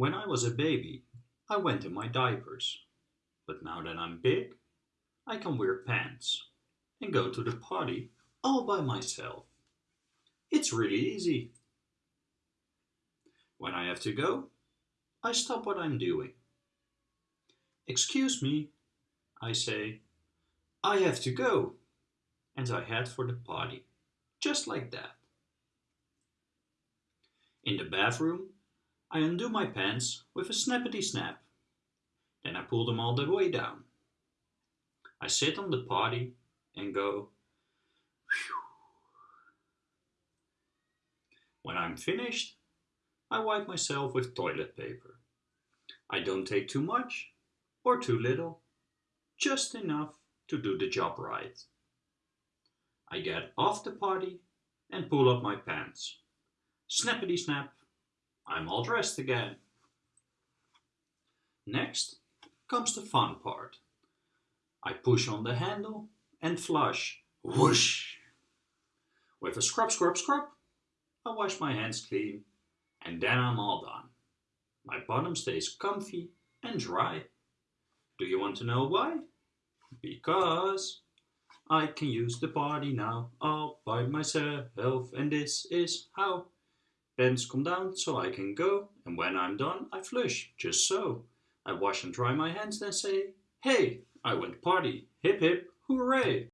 When I was a baby, I went in my diapers. But now that I'm big, I can wear pants and go to the potty all by myself. It's really easy. When I have to go, I stop what I'm doing. Excuse me, I say. I have to go. And I head for the potty, just like that. In the bathroom, I undo my pants with a snappity snap. Then I pull them all the way down. I sit on the potty and go. When I'm finished, I wipe myself with toilet paper. I don't take too much or too little, just enough to do the job right. I get off the potty and pull up my pants. Snappity snap, I'm all dressed again. Next comes the fun part. I push on the handle and flush. Whoosh! With a scrub, scrub, scrub, I wash my hands clean and then I'm all done. My bottom stays comfy and dry. Do you want to know why? Because I can use the body now all by myself and this is how. Pants come down so I can go and when I'm done I flush, just so. I wash and dry my hands then say, hey, I went party, hip hip, hooray!